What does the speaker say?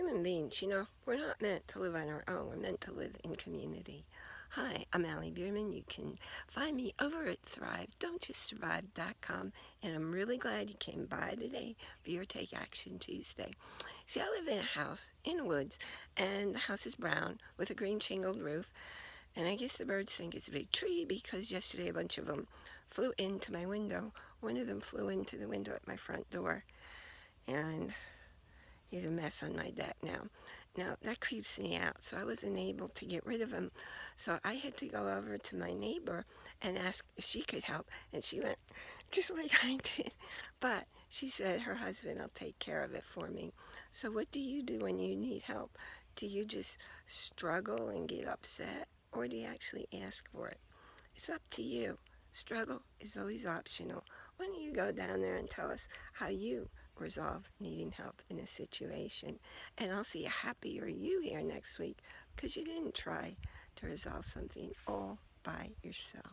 human beings, you know, we're not meant to live on our own. We're meant to live in community. Hi, I'm Allie Bierman. You can find me over at ThriveDon'tJustSurvive.com and I'm really glad you came by today for your Take Action Tuesday. See, I live in a house in the woods and the house is brown with a green shingled roof and I guess the birds think it's a big tree because yesterday a bunch of them flew into my window. One of them flew into the window at my front door and he's a mess on my deck now. Now that creeps me out so I wasn't able to get rid of him. So I had to go over to my neighbor and ask if she could help and she went just like I did. But she said her husband will take care of it for me. So what do you do when you need help? Do you just struggle and get upset or do you actually ask for it? It's up to you. Struggle is always optional. Why don't you go down there and tell us how you resolve needing help in a situation. And I'll see a happier you here next week because you didn't try to resolve something all by yourself.